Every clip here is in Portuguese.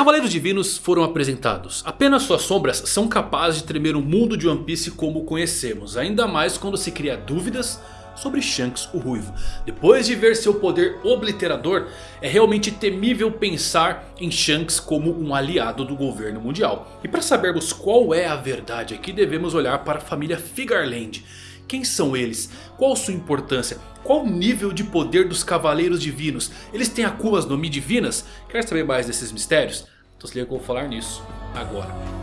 Cavaleiros Divinos foram apresentados. Apenas suas sombras são capazes de tremer o mundo de One Piece como o conhecemos. Ainda mais quando se cria dúvidas sobre Shanks o Ruivo. Depois de ver seu poder obliterador, é realmente temível pensar em Shanks como um aliado do governo mundial. E para sabermos qual é a verdade aqui, devemos olhar para a família Figarland. Quem são eles? Qual sua importância? Qual o nível de poder dos Cavaleiros Divinos? Eles têm Akumas no Mi divinas? Quer saber mais desses mistérios? Então se liga que eu vou falar nisso agora.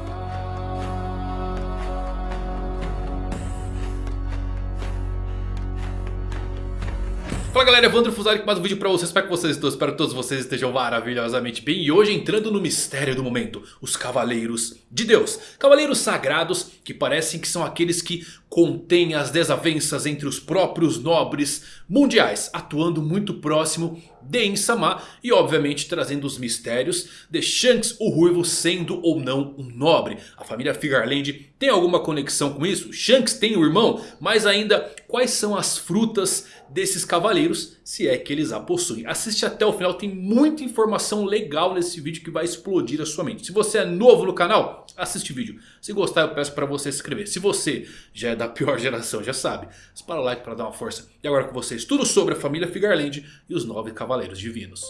Fala galera, Evandro Fusari com mais um vídeo pra vocês, espero que vocês estão, espero que todos vocês estejam maravilhosamente bem. E hoje entrando no mistério do momento, os Cavaleiros de Deus. Cavaleiros sagrados que parecem que são aqueles que contêm as desavenças entre os próprios nobres mundiais Atuando muito próximo de Insama e obviamente trazendo os mistérios de Shanks o Ruivo sendo ou não um nobre. A família Figarland tem alguma conexão com isso? Shanks tem o um irmão? Mas ainda quais são as frutas desses cavaleiros se é que eles a possuem? Assiste até o final, tem muita informação legal nesse vídeo que vai explodir a sua mente. Se você é novo no canal, assiste o vídeo. Se gostar eu peço para você se inscrever. Se você já é da pior geração, já sabe, dispara o like para dar uma força. E agora com vocês tudo sobre a família Figarland e os nove cavaleiros divinos.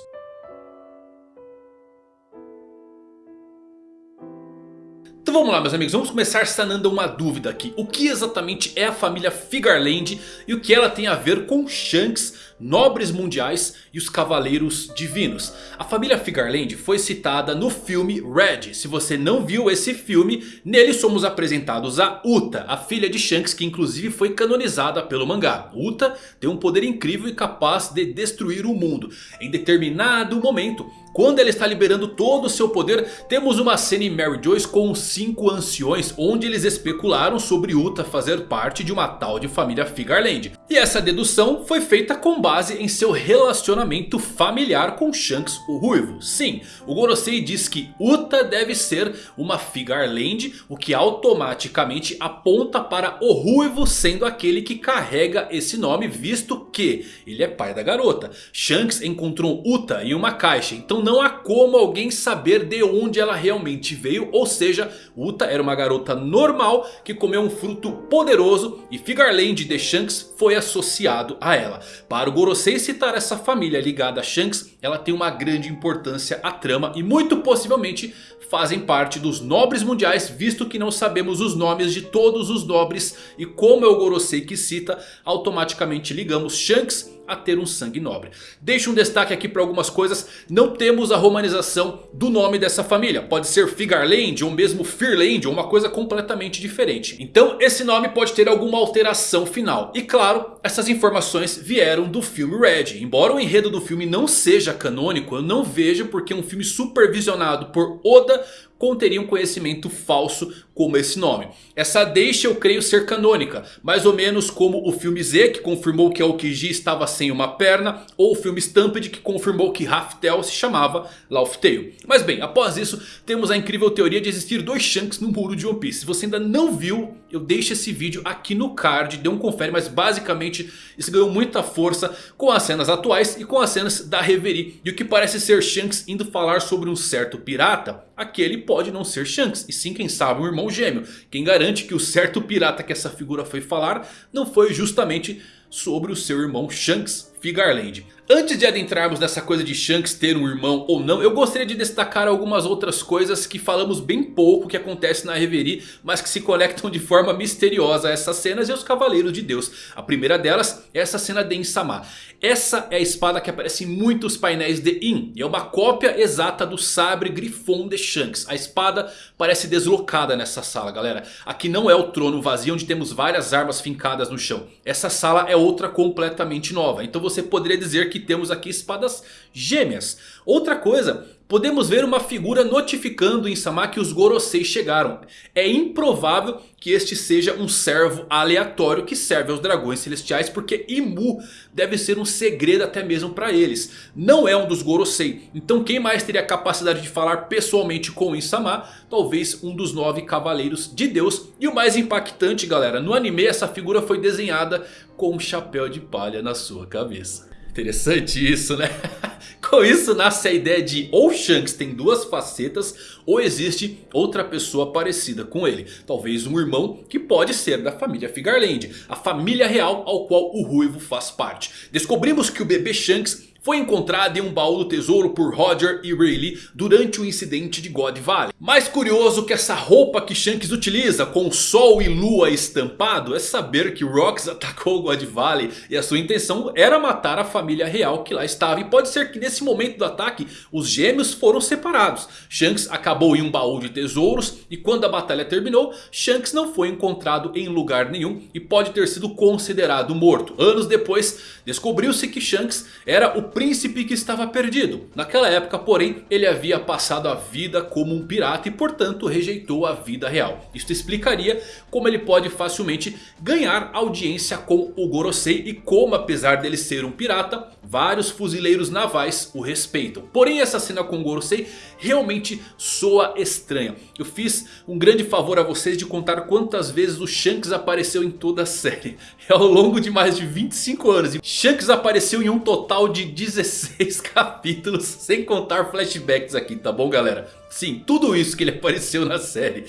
Então vamos lá meus amigos, vamos começar sanando uma dúvida aqui. O que exatamente é a família Figarland e o que ela tem a ver com Shanks nobres mundiais e os cavaleiros divinos. A família Figarland foi citada no filme Red. Se você não viu esse filme, nele somos apresentados a Uta, a filha de Shanks que inclusive foi canonizada pelo mangá. Uta tem um poder incrível e capaz de destruir o mundo. Em determinado momento, quando ela está liberando todo o seu poder, temos uma cena em Mary Joyce com os cinco anciões, onde eles especularam sobre Uta fazer parte de uma tal de família Figarland. E essa dedução foi feita com base em seu relacionamento familiar com Shanks o Ruivo. Sim, o Gorosei diz que Uta deve ser uma Figarland, o que automaticamente aponta para o Ruivo sendo aquele que carrega esse nome, visto que ele é pai da garota. Shanks encontrou Uta em uma caixa, então não há como alguém saber de onde ela realmente veio. Ou seja, Uta era uma garota normal que comeu um fruto poderoso e Figarland de Shanks foi associado a ela. Para o Gorosei citar essa família ligada a Shanks, ela tem uma grande importância à trama e muito possivelmente fazem parte dos nobres mundiais, visto que não sabemos os nomes de todos os nobres. E como é o Gorosei que cita, automaticamente ligamos Shanks a ter um sangue nobre. Deixo um destaque aqui para algumas coisas. Não temos a romanização do nome dessa família. Pode ser Figarland ou mesmo Fearland ou uma coisa completamente diferente. Então esse nome pode ter alguma alteração final. E claro, essas informações vieram do filme Red. Embora o enredo do filme não seja canônico, eu não vejo porque um filme supervisionado por Oda conteria um conhecimento falso como esse nome. Essa deixa eu creio ser canônica. Mais ou menos como o filme Z que confirmou que Aokiji estava sem uma perna. Ou o filme Stampede que confirmou que Raftel se chamava Laughtale. Mas bem, após isso temos a incrível teoria de existir dois Shanks no muro de One Piece. Se você ainda não viu, eu deixo esse vídeo aqui no card. Dê um confere, mas basicamente isso ganhou muita força com as cenas atuais e com as cenas da Reverie. E o que parece ser Shanks indo falar sobre um certo pirata. Aquele pode não ser Shanks. E sim, quem sabe, um irmão gêmeo. Quem garante que o certo pirata que essa figura foi falar não foi justamente sobre o seu irmão Shanks Figarland. Antes de adentrarmos nessa coisa de Shanks ter um irmão ou não, eu gostaria de destacar algumas outras coisas que falamos bem pouco que acontece na Reverie, mas que se conectam de forma misteriosa a essas cenas e aos Cavaleiros de Deus. A primeira delas é essa cena de Insama. Essa é a espada que aparece em muitos painéis de In. E é uma cópia exata do sabre grifon de Shanks. A espada parece deslocada nessa sala, galera. Aqui não é o trono vazio onde temos várias armas fincadas no chão. Essa sala é outra completamente nova. Então você poderia dizer que temos aqui espadas gêmeas. Outra coisa, podemos ver uma figura notificando em Sama que os Gorosei chegaram. É improvável que este seja um servo aleatório que serve aos dragões celestiais. Porque Imu deve ser um segredo até mesmo para eles. Não é um dos Gorosei. Então quem mais teria a capacidade de falar pessoalmente com Insama? Talvez um dos nove cavaleiros de Deus. E o mais impactante galera, no anime essa figura foi desenhada com um chapéu de palha na sua cabeça. Interessante isso né? Com isso nasce a ideia de ou Shanks tem duas facetas ou existe outra pessoa parecida com ele. Talvez um irmão que pode ser da família Figarland. A família real ao qual o Ruivo faz parte. Descobrimos que o bebê Shanks foi encontrada em um baú do tesouro por Roger e Rayleigh durante o incidente de God Valley. Mais curioso que essa roupa que Shanks utiliza com sol e lua estampado é saber que Rox atacou God Valley e a sua intenção era matar a família real que lá estava. E pode ser que nesse momento do ataque os gêmeos foram separados. Shanks acabou em um baú de tesouros e quando a batalha terminou Shanks não foi encontrado em lugar nenhum e pode ter sido considerado morto. Anos depois descobriu-se que Shanks era o príncipe que estava perdido. Naquela época, porém, ele havia passado a vida como um pirata e portanto rejeitou a vida real. Isto explicaria como ele pode facilmente ganhar audiência com o Gorosei e como apesar dele ser um pirata, vários fuzileiros navais o respeitam. Porém essa cena com o Gorosei realmente soa estranha. Eu fiz um grande favor a vocês de contar quantas vezes o Shanks apareceu em toda a série. É ao longo de mais de 25 anos. Shanks apareceu em um total de 16 capítulos. Sem contar flashbacks aqui, tá bom galera? Sim, tudo isso que ele apareceu na série.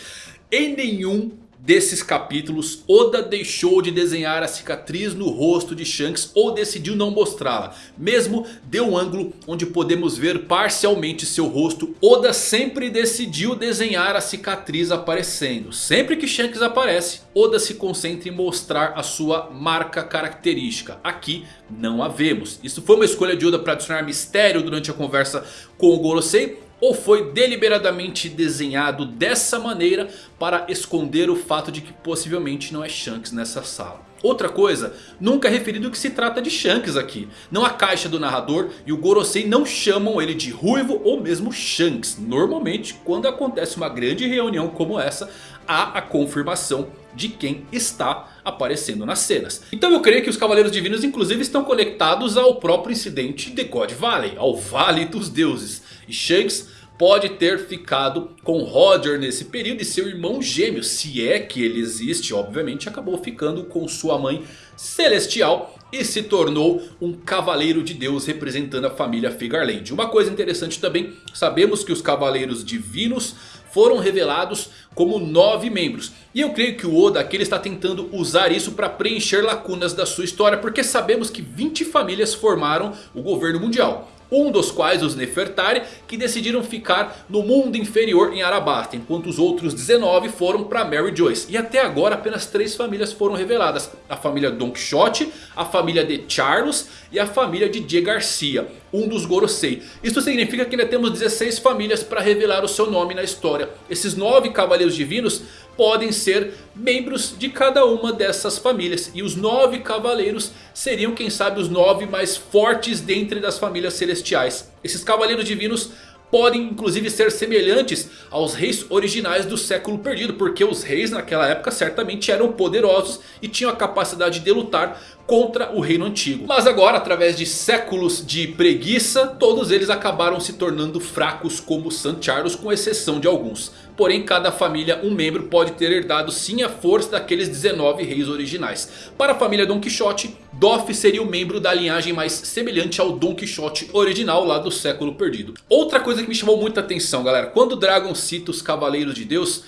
Em nenhum desses capítulos, Oda deixou de desenhar a cicatriz no rosto de Shanks ou decidiu não mostrá-la. Mesmo deu um ângulo onde podemos ver parcialmente seu rosto, Oda sempre decidiu desenhar a cicatriz aparecendo. Sempre que Shanks aparece, Oda se concentra em mostrar a sua marca característica. Aqui não a vemos. Isso foi uma escolha de Oda para adicionar mistério durante a conversa com o Gorosei ou foi deliberadamente desenhado dessa maneira para esconder o fato de que possivelmente não é Shanks nessa sala. Outra coisa, nunca é referido que se trata de Shanks aqui. Não a caixa do narrador e o Gorosei não chamam ele de Ruivo ou mesmo Shanks. Normalmente quando acontece uma grande reunião como essa, há a confirmação de quem está aparecendo nas cenas. Então eu creio que os Cavaleiros Divinos inclusive estão conectados ao próprio incidente de God Valley, ao Vale dos Deuses. E Shanks pode ter ficado com Roger nesse período e seu irmão gêmeo, se é que ele existe, obviamente acabou ficando com sua mãe celestial e se tornou um cavaleiro de Deus representando a família Figarland. Uma coisa interessante também, sabemos que os cavaleiros divinos foram revelados como nove membros. E eu creio que o Oda aqui está tentando usar isso para preencher lacunas da sua história. Porque sabemos que 20 famílias formaram o governo mundial. Um dos quais os Nefertari que decidiram ficar no mundo inferior em Arabasta. Enquanto os outros 19 foram para Mary Joyce. E até agora apenas três famílias foram reveladas. A família Don Quixote, a família de Charles e a família de J. Garcia. Um dos Gorosei. Isso significa que ainda temos 16 famílias para revelar o seu nome na história. Esses nove cavaleiros divinos podem ser membros de cada uma dessas famílias. E os nove cavaleiros seriam quem sabe os nove mais fortes dentre das famílias celestiais. Esses cavaleiros divinos podem inclusive ser semelhantes aos reis originais do século perdido. Porque os reis naquela época certamente eram poderosos e tinham a capacidade de lutar contra o reino antigo. Mas agora através de séculos de preguiça, todos eles acabaram se tornando fracos como San Charles com exceção de alguns. Porém cada família, um membro pode ter herdado sim a força daqueles 19 reis originais. Para a família Don Quixote, Doff seria o membro da linhagem mais semelhante ao Don Quixote original lá do século perdido. Outra coisa que me chamou muita atenção galera, quando Dragon cita os Cavaleiros de Deus...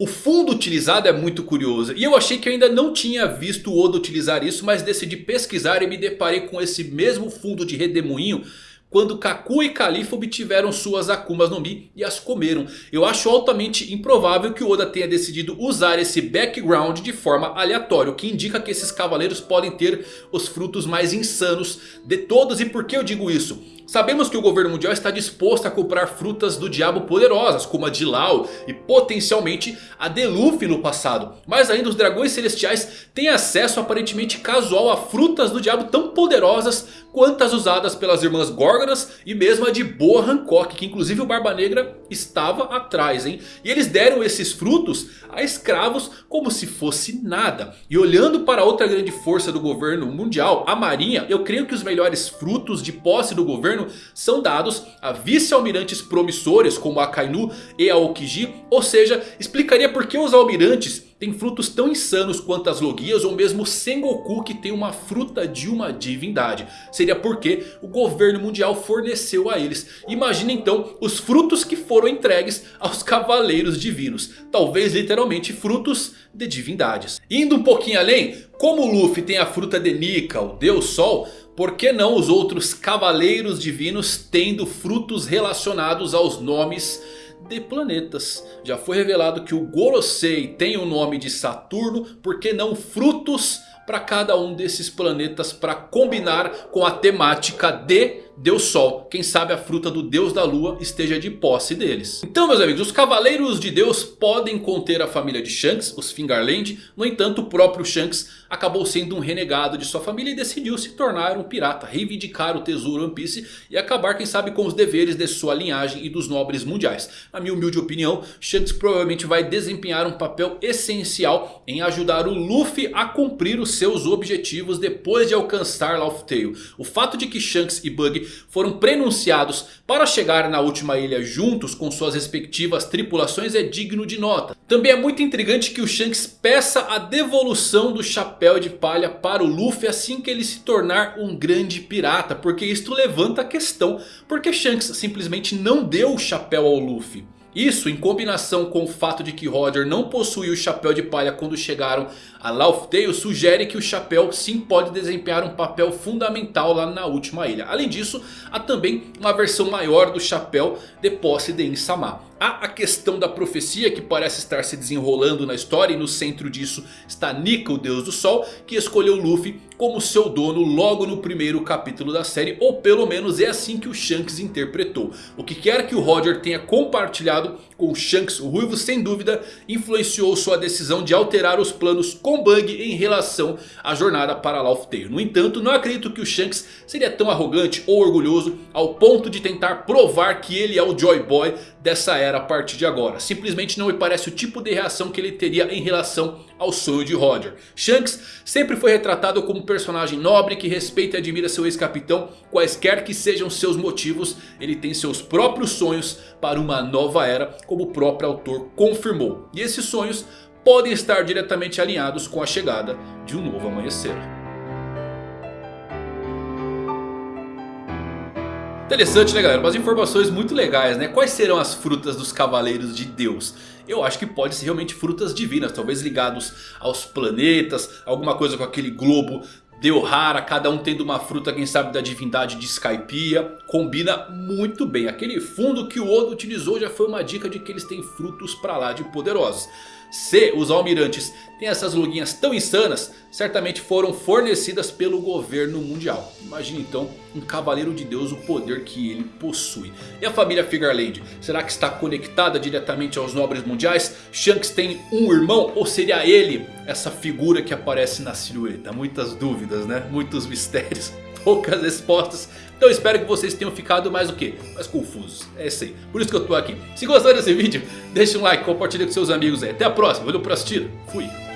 O fundo utilizado é muito curioso e eu achei que ainda não tinha visto o Oda utilizar isso, mas decidi pesquisar e me deparei com esse mesmo fundo de redemoinho quando Kaku e Califa obtiveram suas Akumas no Mi e as comeram. Eu acho altamente improvável que Oda tenha decidido usar esse background de forma aleatória. O que indica que esses cavaleiros podem ter os frutos mais insanos de todos. E por que eu digo isso? Sabemos que o governo mundial está disposto a comprar frutas do diabo poderosas, como a de Lau e potencialmente a de Luffy no passado. Mas ainda os dragões celestiais têm acesso aparentemente casual a frutas do diabo tão poderosas quanto as usadas pelas irmãs Górgonas e mesmo a de Boa Hancock, que inclusive o Barba Negra estava atrás. Hein? E eles deram esses frutos a escravos como se fosse nada. E olhando para outra grande força do governo mundial, a marinha, eu creio que os melhores frutos de posse do governo governo são dados a vice-almirantes promissores como a Kainu e a Okiji. Ou seja, explicaria por que os almirantes tem frutos tão insanos quanto as Logias ou mesmo Sengoku que tem uma fruta de uma divindade. Seria porque o governo mundial forneceu a eles. Imagina então os frutos que foram entregues aos cavaleiros divinos. Talvez literalmente frutos de divindades. Indo um pouquinho além, como o Luffy tem a fruta de Nika, o Deus Sol... Por que não os outros cavaleiros divinos tendo frutos relacionados aos nomes de planetas. Já foi revelado que o Gorosei tem o nome de Saturno, por que não frutos para cada um desses planetas para combinar com a temática de Deus Sol. Quem sabe a fruta do Deus da Lua esteja de posse deles. Então meus amigos, os Cavaleiros de Deus podem conter a família de Shanks, os Fingarland. No entanto, o próprio Shanks acabou sendo um renegado de sua família e decidiu se tornar um pirata. Reivindicar o tesouro One Piece e acabar quem sabe com os deveres de sua linhagem e dos nobres mundiais. Na minha humilde opinião, Shanks provavelmente vai desempenhar um papel essencial em ajudar o Luffy a cumprir os seus objetivos depois de alcançar Laugh Tale. O fato de que Shanks e Bug foram prenunciados para chegar na última ilha juntos com suas respectivas tripulações é digno de nota. Também é muito intrigante que o Shanks peça a devolução do chapéu de palha para o Luffy assim que ele se tornar um grande pirata. Porque isto levanta a questão, porque Shanks simplesmente não deu o chapéu ao Luffy? Isso em combinação com o fato de que Roger não possuía o chapéu de palha quando chegaram a Laugh Tale sugere que o chapéu sim pode desempenhar um papel fundamental lá na última ilha. Além disso, há também uma versão maior do chapéu de posse de Insama. Há a questão da profecia que parece estar se desenrolando na história. E no centro disso está Nika, o deus do sol. Que escolheu Luffy como seu dono logo no primeiro capítulo da série. Ou pelo menos é assim que o Shanks interpretou. O que quer que o Roger tenha compartilhado com o Shanks, o Ruivo sem dúvida influenciou sua decisão de alterar os planos com Bug em relação à jornada para Laugh Tale. No entanto, não acredito que o Shanks seria tão arrogante ou orgulhoso ao ponto de tentar provar que ele é o Joy Boy dessa era a partir de agora. Simplesmente não me parece o tipo de reação que ele teria em relação ao sonho de Roger. Shanks sempre foi retratado como um personagem nobre que respeita e admira seu ex-capitão. Quaisquer que sejam seus motivos, ele tem seus próprios sonhos para uma nova era, como o próprio autor confirmou. E esses sonhos podem estar diretamente alinhados com a chegada de um novo amanhecer. Interessante né galera, umas informações muito legais né, quais serão as frutas dos cavaleiros de Deus? Eu acho que pode ser realmente frutas divinas, talvez ligados aos planetas, alguma coisa com aquele globo de Ohara, cada um tendo uma fruta quem sabe da divindade de Skypiea. Combina muito bem, aquele fundo que o Oda utilizou já foi uma dica de que eles têm frutos pra lá de poderosos. Se os almirantes têm essas luguinhas tão insanas, certamente foram fornecidas pelo governo mundial. Imagine então um cavaleiro de Deus, o poder que ele possui. E a família Figarland, será que está conectada diretamente aos nobres mundiais? Shanks tem um irmão ou seria ele essa figura que aparece na silhueta? Muitas dúvidas né, muitos mistérios, poucas respostas. Então espero que vocês tenham ficado mais o que? Mais confusos. É isso aí. Por isso que eu tô aqui. Se gostaram desse vídeo, deixa um like, compartilha com seus amigos aí. Até a próxima. Valeu por assistir. Fui.